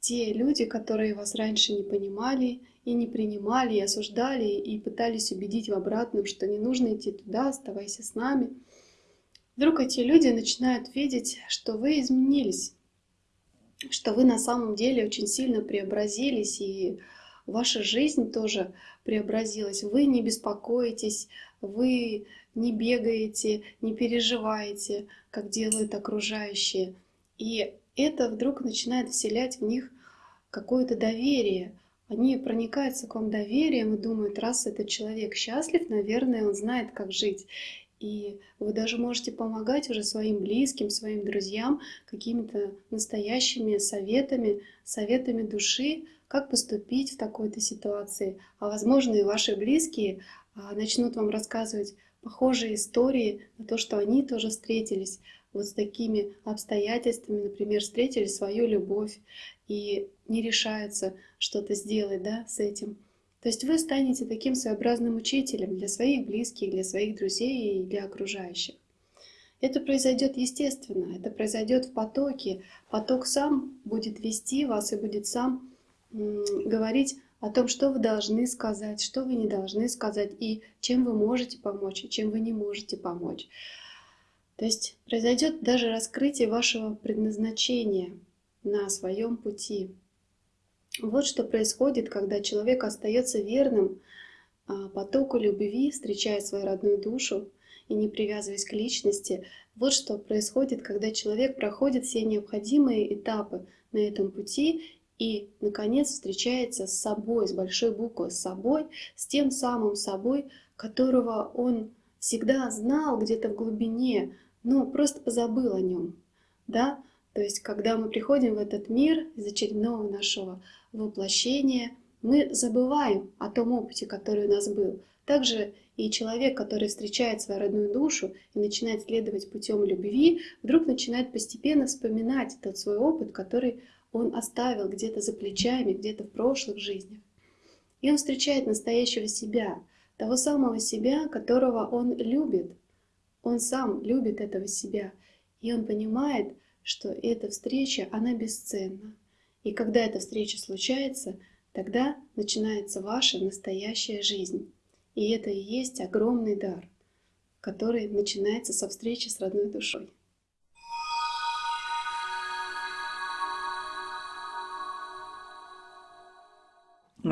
те люди, которые вас раньше не понимали и не принимали, и осуждали, и пытались убедить в обратном, что не нужно идти туда, оставайся с нами, вдруг эти люди начинают видеть, что вы изменились, что вы на самом деле очень сильно преобразились, и ваша жизнь тоже преобразилась. Вы не беспокоитесь, вы не бегаете, не переживаете, как делают окружающие. И это вдруг начинает вселять в них какое-то доверие. Они проникаются к вам доверием и думают, раз этот человек счастлив, наверное, он знает, как жить. И вы даже можете помогать уже своим близким, своим друзьям какими-то настоящими советами, советами души, как поступить в такой-то ситуации. А возможно и ваши близкие а, начнут вам рассказывать похожие истории на то, что они тоже встретились вот с такими обстоятельствами, например, встретили свою любовь и не решаются что-то сделать да, с этим. То есть вы станете таким своеобразным учителем для своих близких, для своих друзей и для окружающих. Это произойдет естественно, это произойдет в потоке. Поток сам будет вести вас и будет сам говорить о том, что вы должны сказать, что вы не должны сказать, и чем вы можете помочь, и чем вы не можете помочь. То есть произойдет даже раскрытие вашего предназначения на своем пути. Вот что происходит, когда человек остается верным а, потоку любви, встречая свою родную душу и не привязываясь к личности. Вот что происходит, когда человек проходит все необходимые этапы на этом пути и, наконец, встречается с собой, с большой буквы, с собой, с тем самым собой, которого он всегда знал где-то в глубине, но просто позабыл о нем. Да? То есть, когда мы приходим в этот мир из очередного нашего воплощения, мы забываем о том опыте, который у нас был. Также и человек, который встречает свою родную душу и начинает следовать путем любви, вдруг начинает постепенно вспоминать тот свой опыт, который он оставил где-то за плечами, где-то в прошлых жизнях. И он встречает настоящего себя, того самого себя, которого он любит. Он сам любит этого себя. И он понимает, что эта встреча, она бесценна. И когда эта встреча случается, тогда начинается ваша настоящая жизнь. И это и есть огромный дар, который начинается со встречи с родной душой.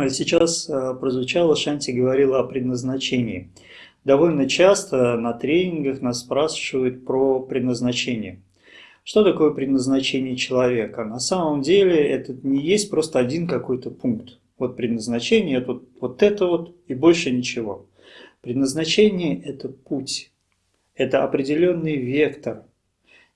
Сейчас э, прозвучало, Шанти говорила о предназначении. Довольно часто на тренингах нас спрашивают про предназначение. Что такое предназначение человека? На самом деле это не есть просто один какой-то пункт. Вот предназначение это вот это вот и больше ничего. Предназначение – это путь, это определенный вектор,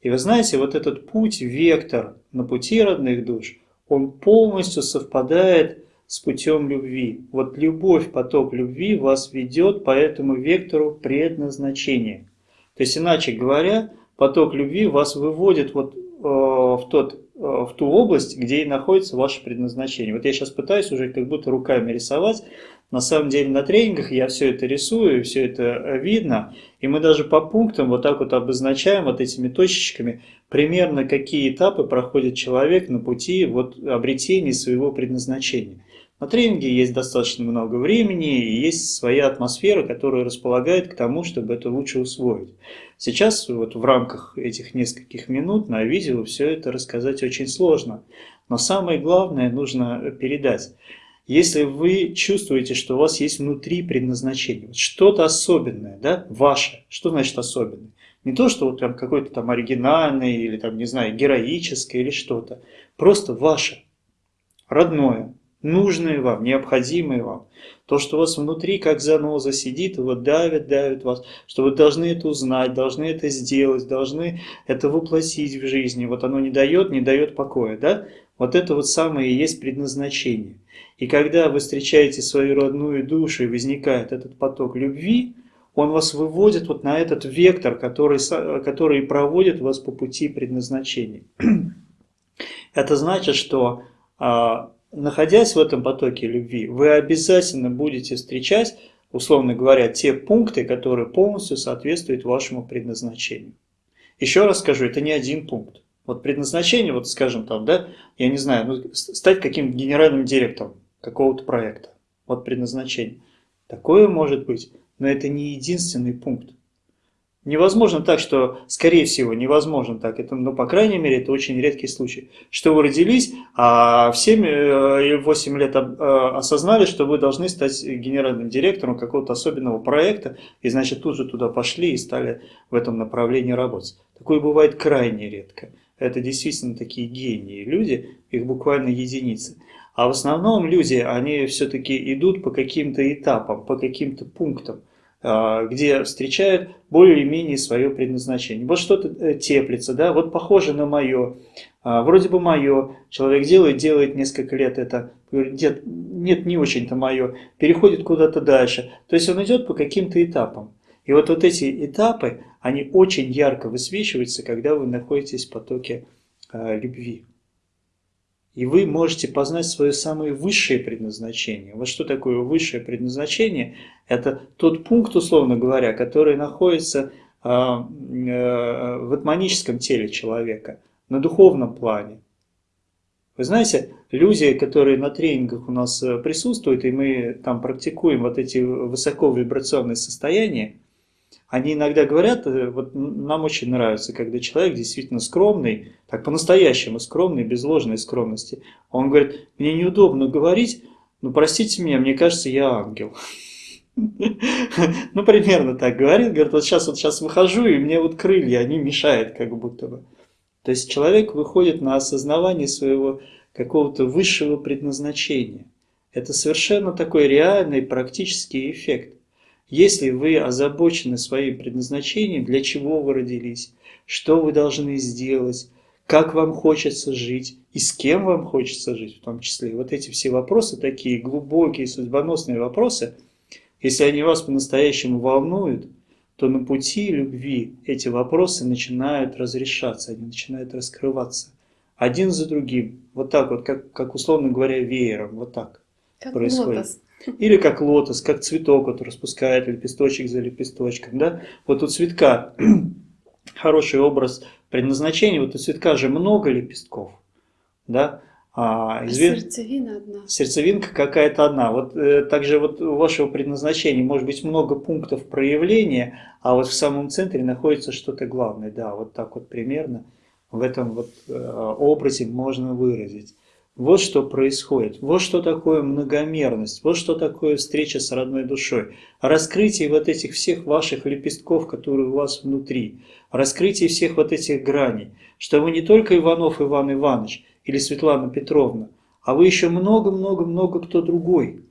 И вы знаете, вот этот путь, вектор на пути родных душ, он полностью совпадает с путем любви. Вот любовь, поток любви вас ведет по этому вектору предназначения. То есть, иначе говоря, поток любви вас выводит вот э, в, тот, э, в ту область, где и находится ваше предназначение. Вот я сейчас пытаюсь уже как будто руками рисовать. На самом деле на тренингах я все это рисую, все это э, видно. И мы даже по пунктам вот так вот обозначаем вот этими точечками примерно какие этапы проходит человек на пути вот обретения своего предназначения. На тренинге есть достаточно много времени и есть своя атмосфера, которая располагает к тому, чтобы это лучше усвоить. Сейчас вот в рамках этих нескольких минут на видео все это рассказать очень сложно. Но самое главное нужно передать. Если вы чувствуете, что у вас есть внутри предназначение, что-то особенное, да, ваше, что значит особенное? Не то, что вот прям какое-то там оригинальное или там, не знаю, героическое или что-то. Просто ваше, родное, нужное вам, необходимое вам. То, что у вас внутри как заноза сидит, вот давит, давит вас, что вы должны это узнать, должны это сделать, должны это воплотить в жизни. Вот оно не дает, не дает покоя, да? Вот это вот самое и есть предназначение. И когда вы встречаете свою родную душу и возникает этот поток любви, он вас выводит вот на этот вектор, который, который проводит вас по пути предназначения. Это значит, что а, находясь в этом потоке любви, вы обязательно будете встречать, условно говоря, те пункты, которые полностью соответствуют вашему предназначению. Еще раз скажу, это не один пункт. Вот предназначение, вот скажем там, да, я не знаю, ну, стать каким-то генеральным директором какого-то проекта. Вот предназначение. Такое может быть, но это не единственный пункт. Невозможно так, что, скорее всего, невозможно так, это, ну, по крайней мере, это очень редкий случай, что вы родились, а в 7 или 8 лет а, осознали, что вы должны стать генеральным директором какого-то особенного проекта, и, значит, тут же туда пошли и стали в этом направлении работать. Такое бывает крайне редко. Это действительно такие гении люди, их буквально единицы. А в основном люди, они все-таки идут по каким-то этапам, по каким-то пунктам. А, где встречают более-менее свое предназначение. Вот что-то э, теплится, да, вот похоже на мое, а, вроде бы мое, человек делает, делает несколько лет это, нет, нет не очень-то мое, переходит куда-то дальше. То есть он идет по каким-то этапам. И вот, вот эти этапы, они очень ярко высвечиваются, когда вы находитесь в потоке э, любви. И вы можете познать свое самое высшее предназначение. Вот что такое высшее предназначение? Это тот пункт, условно говоря, который находится а, э, в атманическом теле человека, на духовном плане. Вы знаете, люди, которые на тренингах у нас э, присутствуют, и мы там практикуем вот эти высоковибрационные состояния, они иногда говорят, э, вот нам очень нравится, когда человек действительно скромный, так по-настоящему скромный, без ложной скромности. Он говорит, мне неудобно говорить, но простите меня, мне кажется, я ангел. Ну, примерно так говорит. Говорит, вот сейчас, вот сейчас выхожу, и мне вот крылья, они мешают как будто бы. То есть человек выходит на осознавание своего какого-то высшего предназначения. Это совершенно такой реальный практический эффект. Если вы озабочены своим предназначением, для чего вы родились, что вы должны сделать, как вам хочется жить и с кем вам хочется жить в том числе. Вот эти все вопросы, такие глубокие, судьбоносные вопросы, если они вас по-настоящему волнуют, то на пути любви эти вопросы начинают разрешаться, они начинают раскрываться. Один за другим. Вот так вот, как, как условно говоря, веером. Вот так как происходит. Лотос. Или как лотос, как цветок вот распускает лепесточек за лепесточком. Да? Вот у цветка хороший образ предназначения. Вот у цветка же много лепестков. Да? А, а извест... сердцевина одна. Сердцевинка какая-то одна. Вот э, также вот у вашего предназначения может быть много пунктов проявления, а вот в самом центре находится что-то главное. Да, вот так вот примерно в этом вот э, образе можно выразить. Вот что происходит, вот что такое многомерность, вот что такое встреча с родной душой. Раскрытие вот этих всех ваших лепестков, которые у вас внутри, раскрытие всех вот этих граней, что вы не только Иванов Иван Иванович или Светлана Петровна, а вы еще много-много-много кто другой.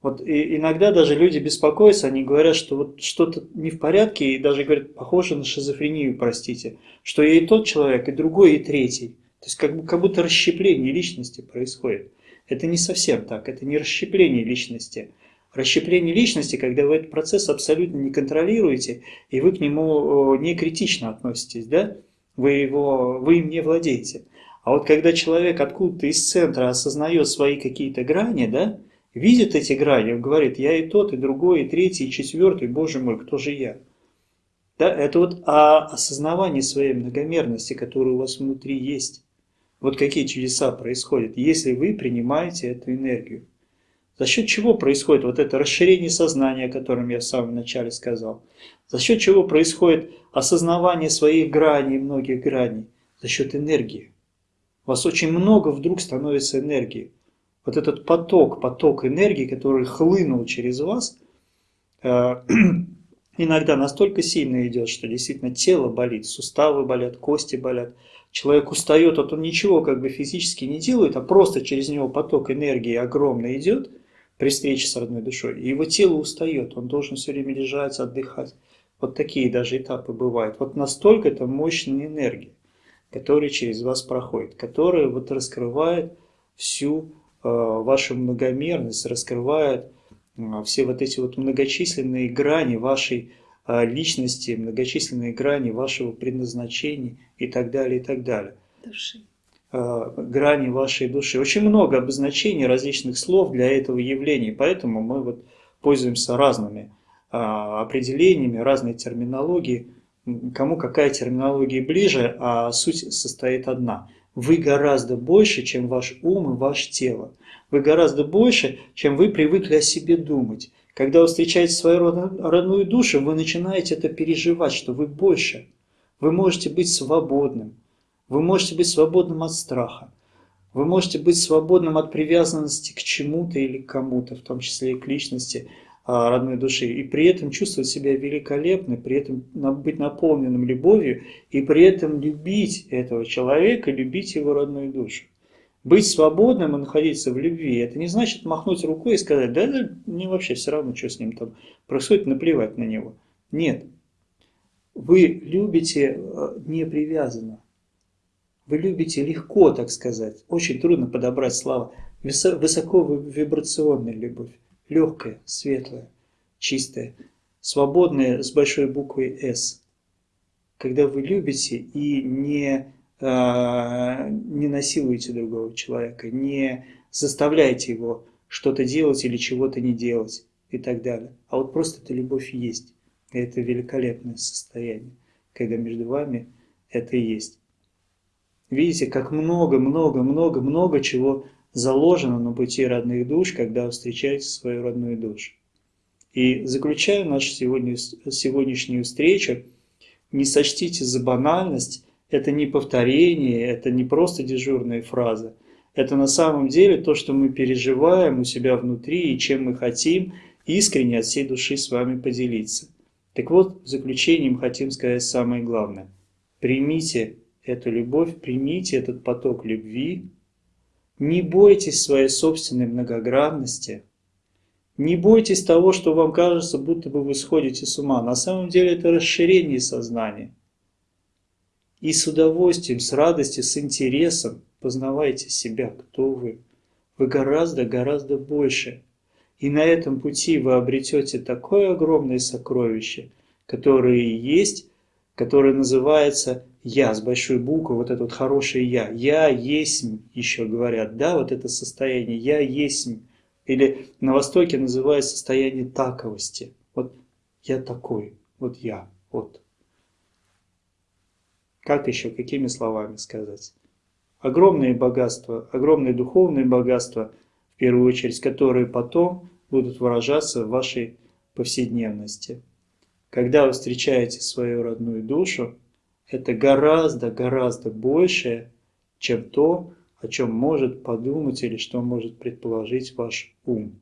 Вот и иногда даже люди беспокоятся, они говорят, что вот что-то не в порядке, и даже говорят, похоже на шизофрению, простите, что и тот человек, и другой, и третий. То есть как, как будто расщепление личности происходит. Это не совсем так, это не расщепление личности. Расщепление личности, когда вы этот процесс абсолютно не контролируете, и вы к нему не критично относитесь, да? Вы, его, вы им не владеете. А вот когда человек откуда-то из центра осознает свои какие-то грани, да, видит эти грани, говорит, я и тот, и другой, и третий, и четвертый, боже мой, кто же я? Да, это вот о осознавании своей многомерности, которая у вас внутри есть. Вот какие чудеса происходят, если вы принимаете эту энергию. За счет чего происходит вот это расширение сознания, о котором я в самом начале сказал? За счет чего происходит осознавание своих граней, многих граней? За счет энергии. У вас очень много вдруг становится энергии. Вот этот поток, поток энергии, который хлынул через вас, э, иногда настолько сильно идет, что действительно тело болит, суставы болят, кости болят. Человек устает, вот он ничего как бы физически не делает, а просто через него поток энергии огромный идет при встрече с родной душой. И его тело устает, он должен все время лежать, отдыхать. Вот такие даже этапы бывают. Вот настолько это мощная энергия который через вас проходит, который вот раскрывает всю э, вашу многомерность, раскрывает э, все вот эти вот многочисленные грани вашей личности, многочисленные грани вашего предназначения и так далее, и так далее. Души. Грани вашей души. Очень много обозначений различных слов для этого явления, поэтому мы вот пользуемся разными определениями, разной терминологией кому какая терминология ближе, а суть состоит одна. Вы гораздо больше, чем ваш ум и ваше тело. Вы гораздо больше, чем вы привыкли о себе думать. Когда вы встречаете свою родную душу, вы начинаете это переживать, что вы больше. Вы можете быть свободным. Вы можете быть свободным от страха. Вы можете быть свободным от привязанности к чему-то или кому-то, в том числе и к личности. А, родной души, и при этом чувствовать себя великолепно, при этом быть наполненным любовью, и при этом любить этого человека, любить его родную душу. Быть свободным и находиться в любви, это не значит махнуть рукой и сказать, да, да мне вообще все равно, что с ним там происходит, наплевать на него. Нет. Вы любите э, не привязанно. Вы любите легко, так сказать. Очень трудно подобрать слова. Высоко вибрационная любовь легкое, светлое, чистое, свободное с большой буквой «С». Когда вы любите и не, не насилуете другого человека, не заставляете его что-то делать или чего-то не делать и так далее. А вот просто эта любовь есть. И это великолепное состояние, когда между вами это есть. Видите, как много-много-много-много чего заложено на пути родных душ, когда вы встречаете свою родную душу. И заключая нашу сегодняшнюю встречу, не сочтите за банальность, это не повторение, это не просто дежурная фраза. Это на самом деле то, что мы переживаем у себя внутри и чем мы хотим искренне от всей души с вами поделиться. Так вот, в заключением хотим сказать самое главное. Примите эту любовь, примите этот поток любви, не бойтесь своей собственной многогранности. Не бойтесь того, что вам кажется, будто бы вы сходите с ума. На самом деле это расширение сознания. И с удовольствием, с радостью, с интересом познавайте себя, кто вы. Вы гораздо-гораздо больше. И на этом пути вы обретете такое огромное сокровище, которое есть, которое называется я с большой буквы, вот это вот хорошее я. Я есть, еще говорят, да, вот это состояние, я есть. Или на Востоке называют состояние таковости. Вот я такой, вот я, вот. Как еще, какими словами сказать? Огромные богатства, огромные духовные богатства, в первую очередь, которые потом будут выражаться в вашей повседневности. Когда вы встречаете свою родную душу, это гораздо-гораздо больше, чем то, о чем может подумать или что может предположить ваш ум.